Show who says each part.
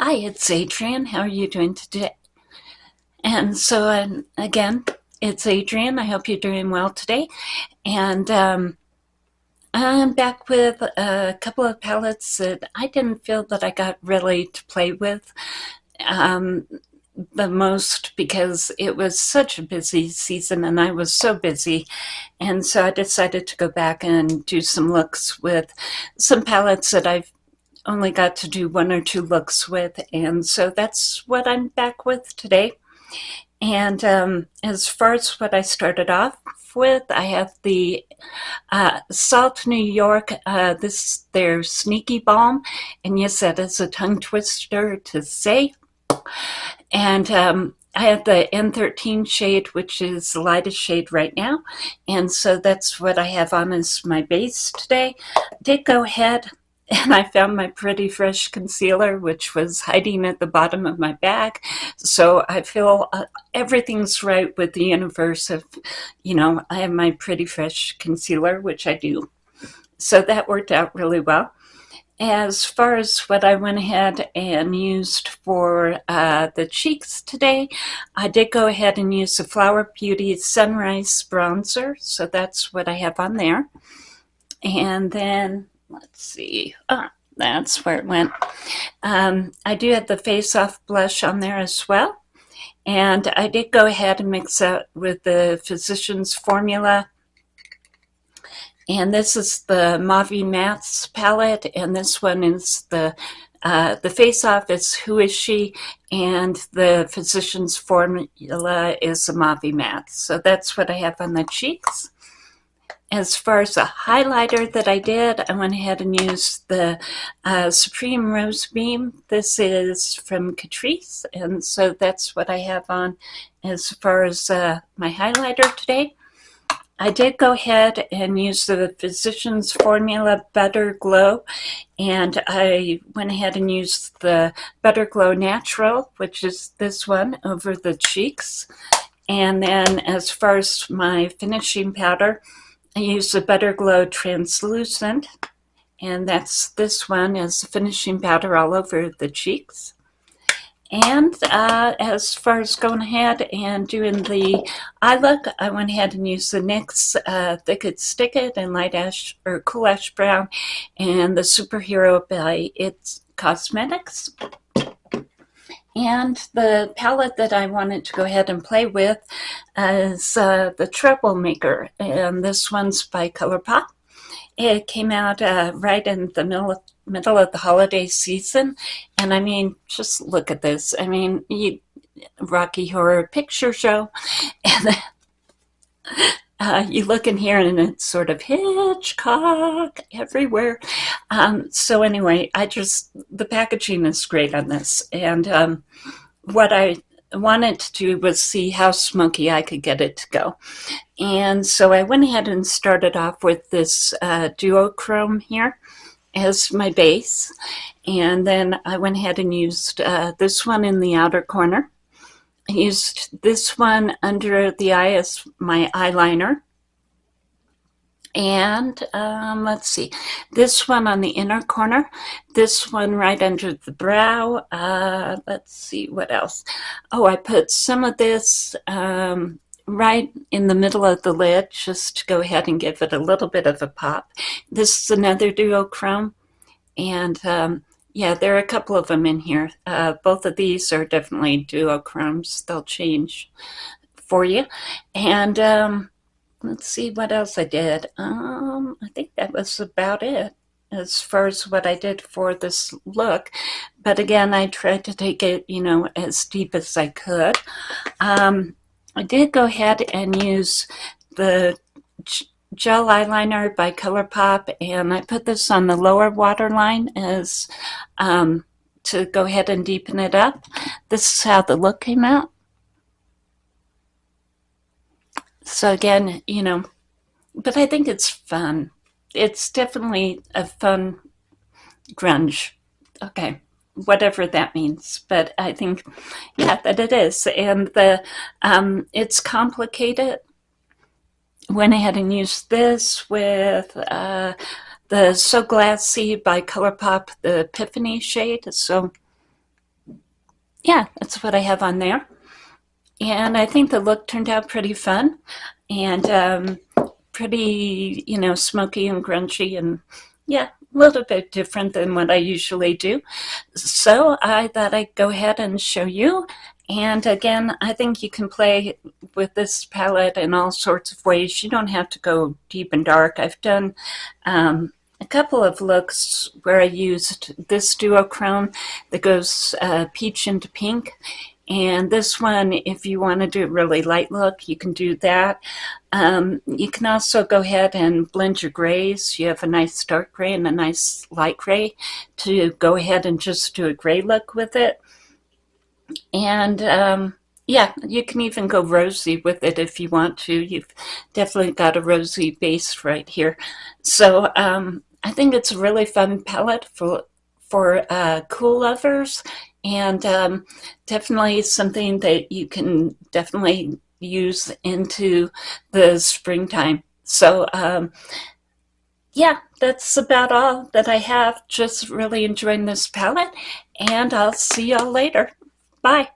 Speaker 1: Hi, it's Adrienne. How are you doing today? And so, um, again, it's Adrienne. I hope you're doing well today. And um, I'm back with a couple of palettes that I didn't feel that I got really to play with um, the most because it was such a busy season and I was so busy. And so I decided to go back and do some looks with some palettes that I've only got to do one or two looks with. And so that's what I'm back with today. And um, as far as what I started off with, I have the uh, Salt New York, uh, this their Sneaky Balm. And yes, that is a tongue twister to say. And um, I have the N13 shade, which is the lightest shade right now. And so that's what I have on as my base today. I did go ahead and I found my Pretty Fresh concealer, which was hiding at the bottom of my bag. So I feel uh, everything's right with the universe of, you know, I have my Pretty Fresh concealer, which I do. So that worked out really well. As far as what I went ahead and used for uh, the cheeks today, I did go ahead and use the Flower Beauty Sunrise Bronzer. So that's what I have on there. And then let's see. Ah, that's where it went. Um, I do have the Face Off blush on there as well. And I did go ahead and mix that with the Physicians Formula. And this is the Mavi Mattes palette, and this one is the uh, the Face Off is Who Is She, and the Physicians Formula is the Mavi Matte. So that's what I have on the cheeks. As far as the highlighter that I did, I went ahead and used the uh, Supreme Rose Beam. This is from Catrice, and so that's what I have on as far as uh, my highlighter today. I did go ahead and use the Physicians Formula Better Glow, and I went ahead and used the Better Glow Natural, which is this one, over the cheeks. And then as far as my finishing powder, I use the Better Glow Translucent, and that's this one as finishing powder all over the cheeks. And uh, as far as going ahead and doing the eye look, I went ahead and used the NYX uh, Thick It Stick It and Light Ash or Cool Ash Brown and the Superhero by It's Cosmetics. And the palette that I wanted to go ahead and play with is uh, the Troublemaker, and this one's by ColourPop. It came out uh, right in the middle of, middle of the holiday season, and I mean, just look at this. I mean, you, Rocky Horror Picture Show, and uh, you look in here and it's sort of Hitchcock everywhere. Um, so anyway, I just, the packaging is great on this. And um, what I wanted to do was see how smoky I could get it to go. And so I went ahead and started off with this uh, duochrome here as my base. And then I went ahead and used uh, this one in the outer corner. Used this one under the eye as my eyeliner. And um, let's see, this one on the inner corner, this one right under the brow. Uh, let's see, what else? Oh, I put some of this um, right in the middle of the lid just to go ahead and give it a little bit of a pop. This is another duochrome. And um, yeah, there are a couple of them in here. Uh, both of these are definitely duochromes. They'll change for you. And um, let's see what else I did. Um, I think that was about it as far as what I did for this look. But again, I tried to take it, you know, as deep as I could. Um, I did go ahead and use the gel eyeliner by ColourPop, and I put this on the lower waterline as um, to go ahead and deepen it up. This is how the look came out. So again, you know, but I think it's fun. It's definitely a fun grunge. Okay, whatever that means. But I think, yeah, that it is. And the um, it's complicated went ahead and used this with uh, the So Glassy by ColourPop, the Epiphany shade. So yeah, that's what I have on there. And I think the look turned out pretty fun and um, pretty, you know, smoky and grungy and yeah, a little bit different than what I usually do. So I thought I'd go ahead and show you. And again, I think you can play with this palette in all sorts of ways. You don't have to go deep and dark. I've done um, a couple of looks where I used this duochrome that goes uh, peach into pink. And this one, if you want to do a really light look, you can do that. Um, you can also go ahead and blend your grays. You have a nice dark gray and a nice light gray to go ahead and just do a gray look with it. And um, yeah, you can even go rosy with it if you want to. You've definitely got a rosy base right here. So um, I think it's a really fun palette for for uh, cool lovers and um, definitely something that you can definitely use into the springtime. So um, yeah, that's about all that I have. Just really enjoying this palette and I'll see y'all later. Bye.